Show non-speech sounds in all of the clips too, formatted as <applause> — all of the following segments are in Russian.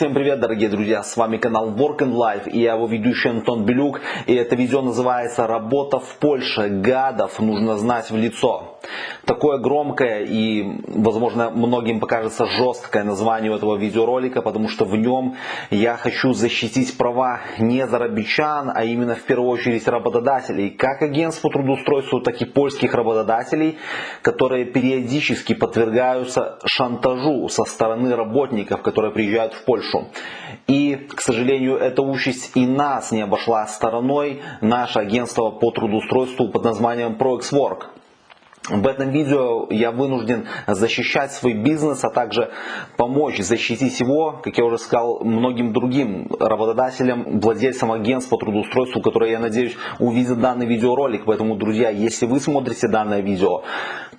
Всем привет, дорогие друзья, с вами канал Work and Life и я его ведущий Антон Белюк. И это видео называется «Работа в Польше. Гадов нужно знать в лицо». Такое громкое и, возможно, многим покажется жесткое название этого видеоролика, потому что в нем я хочу защитить права не зарабичан, а именно в первую очередь работодателей, как агентств по трудоустройству, так и польских работодателей, которые периодически подвергаются шантажу со стороны работников, которые приезжают в Польшу. И, к сожалению, эта участь и нас не обошла стороной, наше агентство по трудоустройству под названием ProExWork. В этом видео я вынужден защищать свой бизнес, а также помочь защитить его, как я уже сказал, многим другим работодателям, владельцам агентств по трудоустройству, которые, я надеюсь, увидят данный видеоролик. Поэтому, друзья, если вы смотрите данное видео,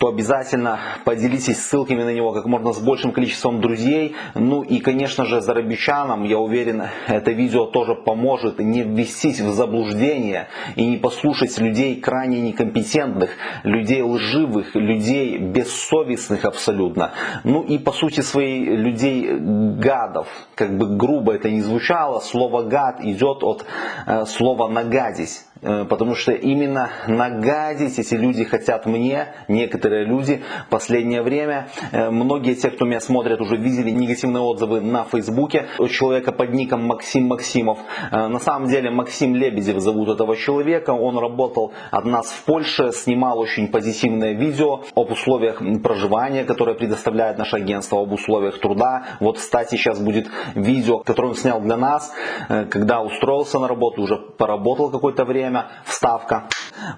то обязательно поделитесь ссылками на него как можно с большим количеством друзей. Ну и, конечно же, зарабичанам, я уверен, это видео тоже поможет не ввестись в заблуждение и не послушать людей крайне некомпетентных, людей лживых, людей бессовестных абсолютно. Ну и по сути своей людей гадов. Как бы грубо это не звучало, слово гад идет от э, слова нагадить. Э, потому что именно нагадить эти люди хотят мне, некоторые люди, последнее время. Э, многие те, кто меня смотрят, уже видели негативные отзывы на фейсбуке у человека под ником Максим Максимов. Э, на самом деле Максим Лебедев зовут этого человека. Он работал от нас в Польше, снимал очень позитивное видео об условиях проживания, которые предоставляет наше агентство, об условиях труда. Вот, кстати, сейчас будет видео, которое он снял для нас, когда устроился на работу, уже поработал какое-то время время вставка.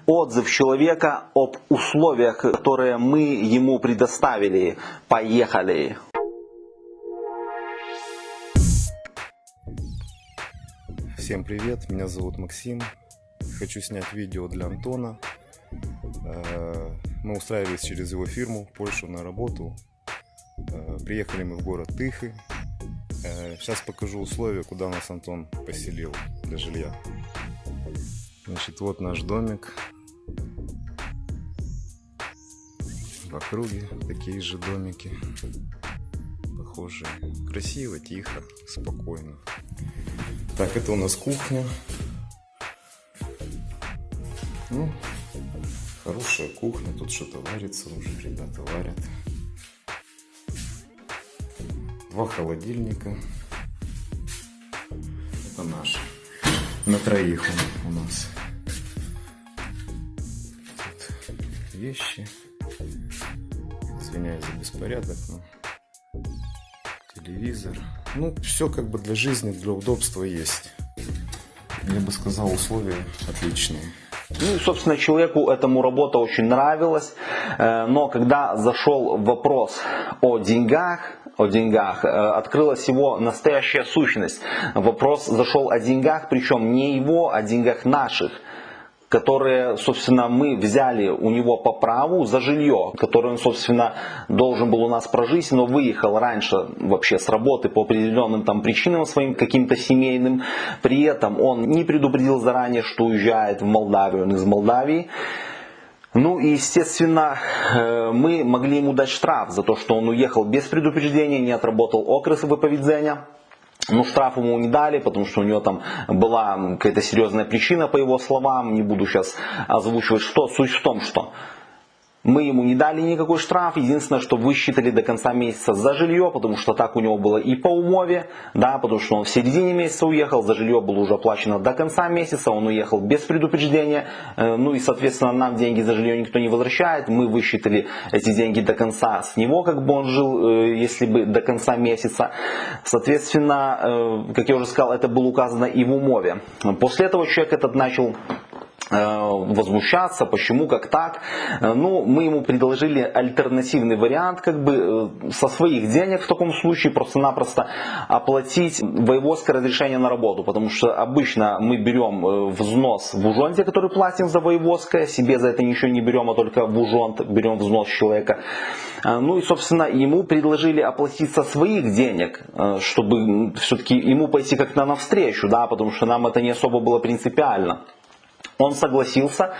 Отзыв человека об условиях, которые мы ему предоставили. Поехали! Всем привет, меня зовут Максим. Хочу снять видео для Антона. Э, мы устраивались через его фирму в Польшу на работу. Э, приехали мы в город Тыхы. Э, сейчас покажу условия, куда нас Антон поселил для жилья. Значит, вот наш домик. В округе такие же домики. Похожие. Красиво, тихо, спокойно. Так, это у нас кухня. Ну, хорошая кухня. Тут что-то варится уже, ребята варят. Два холодильника. На троих он у нас. вещи. Извиняюсь за беспорядок, но телевизор. Ну, все как бы для жизни, для удобства есть. Я бы сказал, условия отличные. Ну, собственно, человеку этому работа очень нравилась, э, но когда зашел вопрос о деньгах, о деньгах, э, открылась его настоящая сущность. Вопрос зашел о деньгах, причем не его, а о деньгах наших которые, собственно, мы взяли у него по праву за жилье, которое он, собственно, должен был у нас прожить, но выехал раньше вообще с работы по определенным там причинам своим, каким-то семейным. При этом он не предупредил заранее, что уезжает в Молдавию, он из Молдавии. Ну и, естественно, э, мы могли ему дать штраф за то, что он уехал без предупреждения, не отработал окрес выповедения. Ну, штраф ему не дали, потому что у него там была какая-то серьезная причина, по его словам. Не буду сейчас озвучивать, что. Суть в том, что мы ему не дали никакой штраф, единственное, что высчитали до конца месяца за жилье, потому что так у него было и по умове, да, потому что он в середине месяца уехал, за жилье было уже оплачено до конца месяца, он уехал без предупреждения, э, ну и, соответственно, нам деньги за жилье никто не возвращает, мы высчитали эти деньги до конца с него, как бы он жил, э, если бы до конца месяца. Соответственно, э, как я уже сказал, это было указано и в умове. После этого человек этот начал возмущаться, почему, как так. Э, ну, мы ему предложили альтернативный вариант, как бы э, со своих денег в таком случае просто-напросто оплатить воеводское разрешение на работу, потому что обычно мы берем взнос в ужонте, который платим за воеводское, себе за это ничего не берем, а только в ужонт берем взнос человека. Ну и, собственно, ему предложили оплатить со своих денег, чтобы все-таки ему пойти как-то навстречу, да, потому что нам это не особо было принципиально. Он согласился,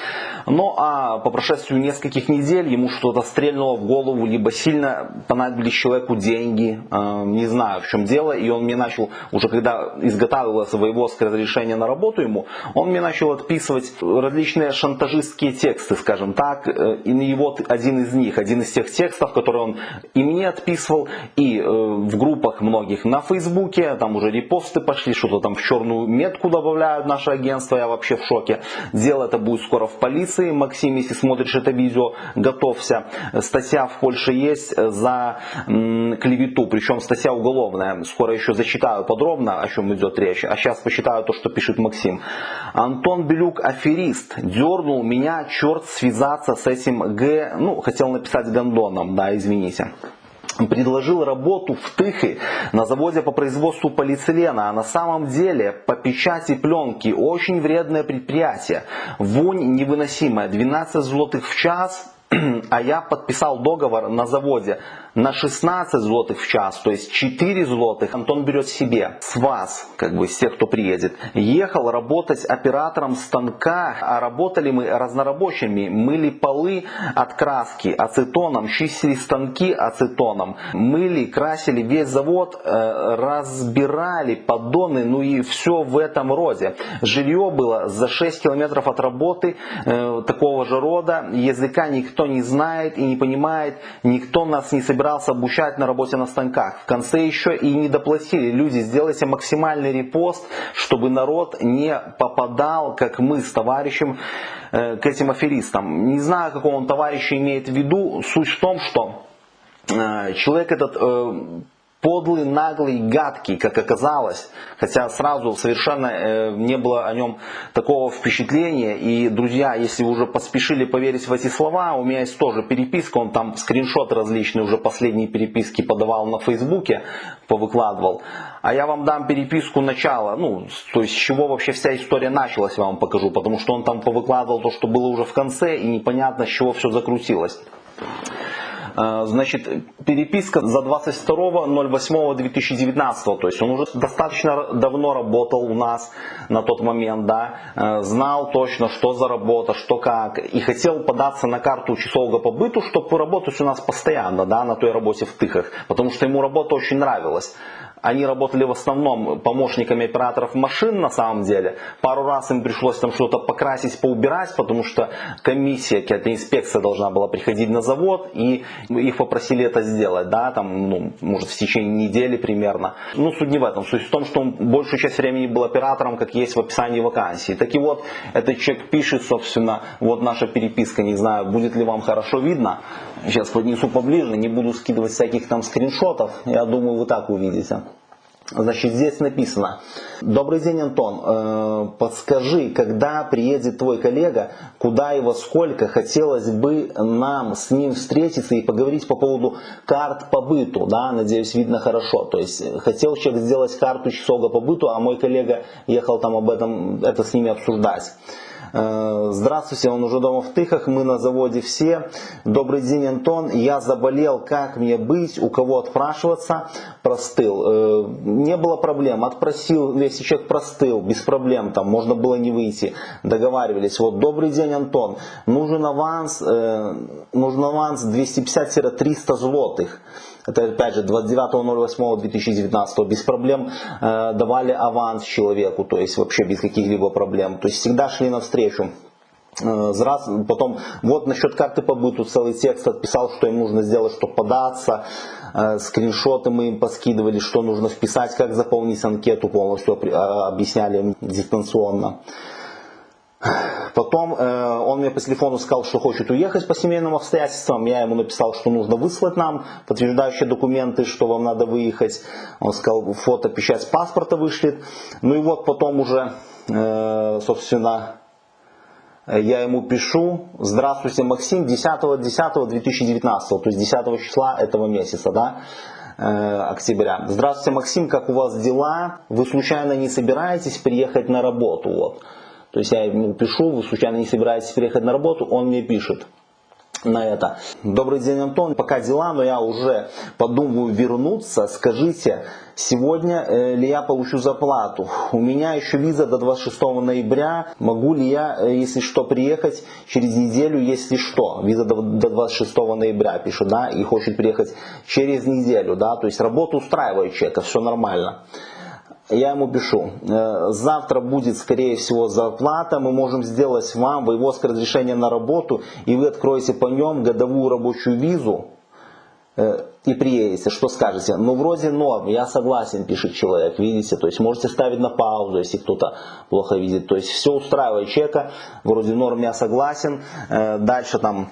но а по прошествию нескольких недель ему что-то стрельнуло в голову, либо сильно понадобились человеку деньги, э, не знаю в чем дело, и он мне начал, уже когда изготавливалось воеводское разрешение на работу ему, он мне начал отписывать различные шантажистские тексты, скажем так, э, и вот один из них, один из тех текстов, которые он и мне отписывал, и э, в группах многих на Фейсбуке, там уже репосты пошли, что-то там в черную метку добавляют наше агентство, я вообще в шоке. Дело это будет скоро в полиции. Максим, если смотришь это видео, готовься. Статья в Польше есть за клевету, причем статья уголовная. Скоро еще зачитаю подробно, о чем идет речь. А сейчас посчитаю то, что пишет Максим. Антон Белюк аферист. Дернул меня черт связаться с этим Г... Ну, хотел написать Гондоном, да, извините предложил работу в Тыхе на заводе по производству полиэтилена, а на самом деле по печати пленки. Очень вредное предприятие. Вонь невыносимая, 12 злотых в час, <clears throat> а я подписал договор на заводе на 16 злотых в час, то есть 4 злотых Антон берет себе с вас, как бы с тех, кто приедет. Ехал работать оператором станка, а работали мы разнорабочими, мыли полы от краски ацетоном, чистили станки ацетоном, мыли, красили весь завод, э, разбирали поддоны, ну и все в этом роде. Жилье было за 6 километров от работы э, такого же рода, языка никто не знает и не понимает, никто нас не собирает собирался обучать на работе на станках. В конце еще и не доплатили. Люди, сделайте максимальный репост, чтобы народ не попадал, как мы с товарищем, э, к этим аферистам. Не знаю, какого он товарища имеет в виду. Суть в том, что э, человек этот э, подлый, наглый, гадкий, как оказалось. Хотя сразу совершенно э, не было о нем такого впечатления. И, друзья, если вы уже поспешили поверить в эти слова, у меня есть тоже переписка, он там скриншоты различные, уже последние переписки подавал на Фейсбуке, повыкладывал. А я вам дам переписку начала, ну, то есть с чего вообще вся история началась, я вам покажу. Потому что он там повыкладывал то, что было уже в конце, и непонятно, с чего все закрутилось. А, значит, переписка за 22.08.2019, то есть он уже достаточно давно работал у нас на тот момент, да, а, знал точно, что за работа, что как, и хотел податься на карту часового побыту, чтобы работать у нас постоянно, да, на той работе в Тыхах, потому что ему работа очень нравилась они работали в основном помощниками операторов машин на самом деле. Пару раз им пришлось там что-то покрасить, поубирать, потому что комиссия, какая-то инспекция должна была приходить на завод, и их попросили это сделать, да, там, ну, может, в течение недели примерно. Ну, суть не в этом. Суть в том, что он большую часть времени был оператором, как есть в описании вакансии. Так и вот, этот человек пишет, собственно, вот наша переписка, не знаю, будет ли вам хорошо видно. Сейчас поднесу поближе, не буду скидывать всяких там скриншотов, я думаю, вы так увидите. Значит, здесь написано. Добрый день, Антон. Э, подскажи, когда приедет твой коллега, куда и во сколько хотелось бы нам с ним встретиться и поговорить по поводу карт по быту. Да, надеюсь, видно хорошо. То есть, хотел человек сделать карту часового по быту, а мой коллега ехал там об этом, это с ними обсуждать. Э, здравствуйте, он уже дома в Тыхах, мы на заводе все. Добрый день, Антон. Я заболел, как мне быть, у кого отпрашиваться? Простыл. Э, не было проблем, отпросил, если человек простыл, без проблем, там можно было не выйти. Договаривались. Вот, добрый день, Антон. Нужен аванс, э, нужен аванс 250-300 злотых это опять же 29.08.2019 без проблем э, давали аванс человеку, то есть вообще без каких-либо проблем, то есть всегда шли навстречу. Э, раз, потом вот насчет карты побыту целый текст отписал, что им нужно сделать, чтобы податься. Э, скриншоты мы им поскидывали, что нужно вписать, как заполнить анкету полностью, объясняли им дистанционно. Потом э, он мне по телефону сказал, что хочет уехать по семейным обстоятельствам. Я ему написал, что нужно выслать нам подтверждающие документы, что вам надо выехать. Он сказал, фото, печать паспорта вышлет. Ну и вот потом уже, э, собственно, я ему пишу, здравствуйте, Максим, 10.10.2019, то есть 10 числа этого месяца, да, э, октября. Здравствуйте, Максим, как у вас дела? Вы случайно не собираетесь приехать на работу? Вот. То есть я ему пишу, случайно не собираетесь приехать на работу, он мне пишет. на это. Добрый день, Антон. Пока дела, но я уже подумываю вернуться. Скажите, сегодня э, ли я получу зарплату? У меня еще виза до 26 ноября. Могу ли я, э, если что, приехать через неделю, если что? Виза до 26 ноября пишет, да, и хочет приехать через неделю, да, то есть работу устраивает человека, все нормально я ему пишу, «Э, завтра будет скорее всего зарплата, мы можем сделать вам вывозка разрешения на работу, и вы откроете по нем годовую рабочую визу, э, и приедете, что скажете? Ну, вроде норм, я согласен, пишет человек, видите, то есть можете ставить на паузу, если кто-то плохо видит, то есть все устраивает человека, вроде норм, я согласен, э, дальше там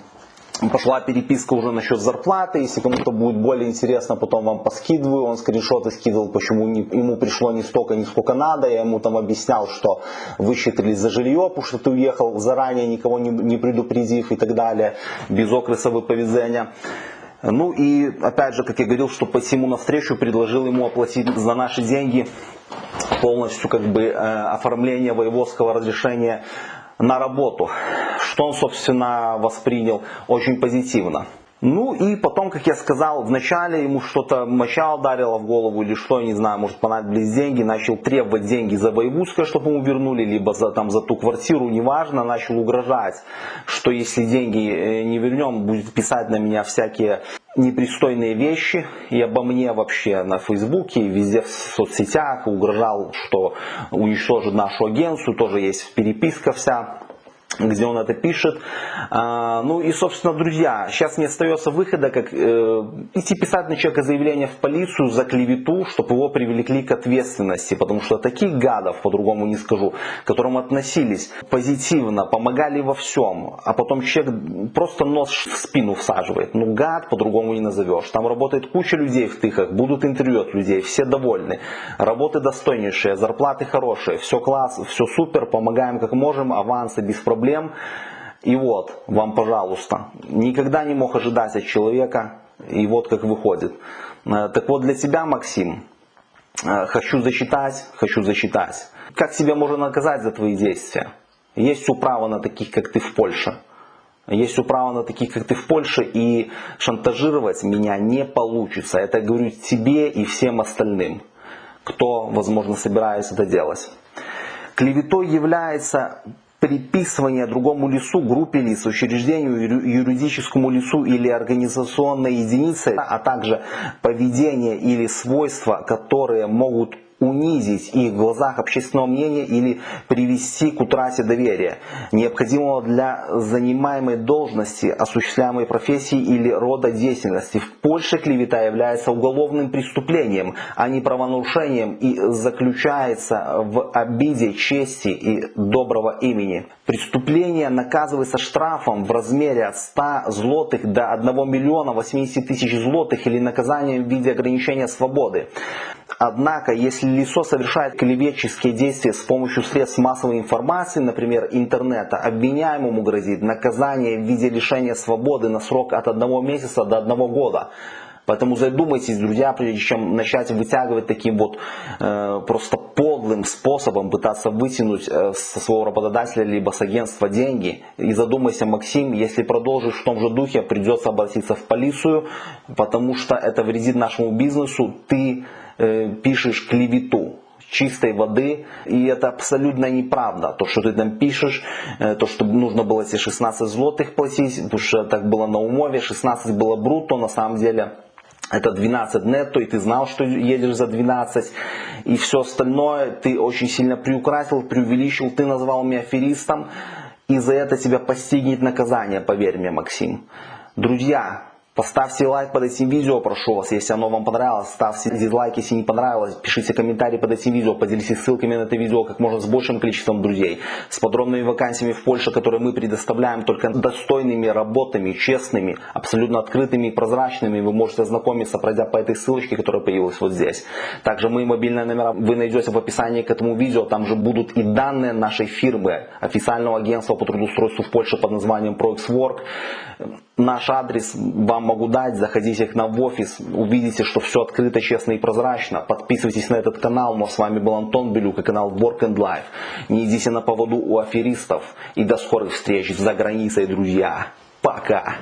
пошла переписка уже насчет зарплаты. Если кому-то будет более интересно, потом вам поскидываю. Он скриншоты скидывал, почему не, ему пришло не столько, не сколько надо. Я ему там объяснял, что высчитали за жилье, потому что ты уехал заранее, никого не, не предупредив и так далее, без окреса выповедения. Ну и опять же, как я говорил, что посему навстречу предложил ему оплатить за наши деньги полностью как бы э, оформление воеводского разрешения на работу, что он, собственно, воспринял очень позитивно. Ну и потом, как я сказал, вначале ему что-то моча ударило в голову или что, я не знаю, может понадобились деньги, начал требовать деньги за воевузское, чтобы ему вернули, либо за, там, за ту квартиру, неважно, начал угрожать, что если деньги э, не вернем, будет писать на меня всякие непристойные вещи и обо мне вообще на фейсбуке, везде в соцсетях, угрожал, что уничтожит нашу агенцию, тоже есть переписка вся где он это пишет. А, ну и, собственно, друзья, сейчас не остается выхода, как э, идти писать на человека заявление в полицию за клевету, чтобы его привлекли к ответственности, потому что таких гадов, по-другому не скажу, к которым относились позитивно, помогали во всем, а потом человек просто нос в спину всаживает. Ну, гад по-другому не назовешь. Там работает куча людей в тыхах, будут интервью от людей, все довольны. Работы достойнейшие, зарплаты хорошие, все класс, все супер, помогаем как можем, авансы без проблем проблем. И вот, вам пожалуйста, никогда не мог ожидать от человека, и вот как выходит. Э, так вот для тебя, Максим, э, хочу зачитать, хочу зачитать. Как себя можно наказать за твои действия? Есть управа на таких, как ты в Польше. Есть управа на таких, как ты в Польше, и шантажировать меня не получится. Это говорю тебе и всем остальным, кто, возможно, собирается это делать. Клеветой является приписывание другому лицу, группе лиц, учреждению, юридическому лицу или организационной единице, а также поведение или свойства, которые могут унизить их в глазах общественного мнения или привести к утрате доверия, необходимого для занимаемой должности, осуществляемой профессии или рода деятельности. В Польше клевета является уголовным преступлением, а не правонарушением и заключается в обиде чести и доброго имени. Преступление наказывается штрафом в размере от 100 злотых до 1 миллиона 80 тысяч злотых или наказанием в виде ограничения свободы. Однако, если лицо совершает клеветческие действия с помощью средств массовой информации, например, интернета, обвиняемому грозит наказание в виде лишения свободы на срок от одного месяца до одного года. Поэтому задумайтесь, друзья, прежде чем начать вытягивать таким вот э, просто подлым способом пытаться вытянуть э, со своего работодателя либо с агентства деньги. И задумайся, Максим, если продолжишь в том же духе, придется обратиться в полицию, потому что это вредит нашему бизнесу. Ты пишешь клевету чистой воды, и это абсолютно неправда. То, что ты там пишешь, э, то, что нужно было эти 16 злотых платить, потому что так было на умове, 16 было брутто, на самом деле это 12 нетто, и ты знал, что едешь за 12, и все остальное ты очень сильно приукрасил, преувеличил, ты назвал меня аферистом, и за это тебя постигнет наказание, поверь мне, Максим. Друзья, Поставьте лайк под этим видео, прошу вас, если оно вам понравилось. Ставьте дизлайк, если не понравилось. Пишите комментарии под этим видео. Поделитесь ссылками на это видео как можно с большим количеством друзей. С подробными вакансиями в Польше, которые мы предоставляем только достойными работами, честными, абсолютно открытыми и прозрачными. Вы можете ознакомиться, пройдя по этой ссылочке, которая появилась вот здесь. Также мои мобильные номера вы найдете в описании к этому видео. Там же будут и данные нашей фирмы, официального агентства по трудоустройству в Польше под названием ProXWork. Наш адрес вам могу дать, заходите к нам в офис, увидите, что все открыто, честно и прозрачно. Подписывайтесь на этот канал, но с вами был Антон Белюк и канал Work and Life. Не идите на поводу у аферистов и до скорых встреч за границей, друзья. Пока!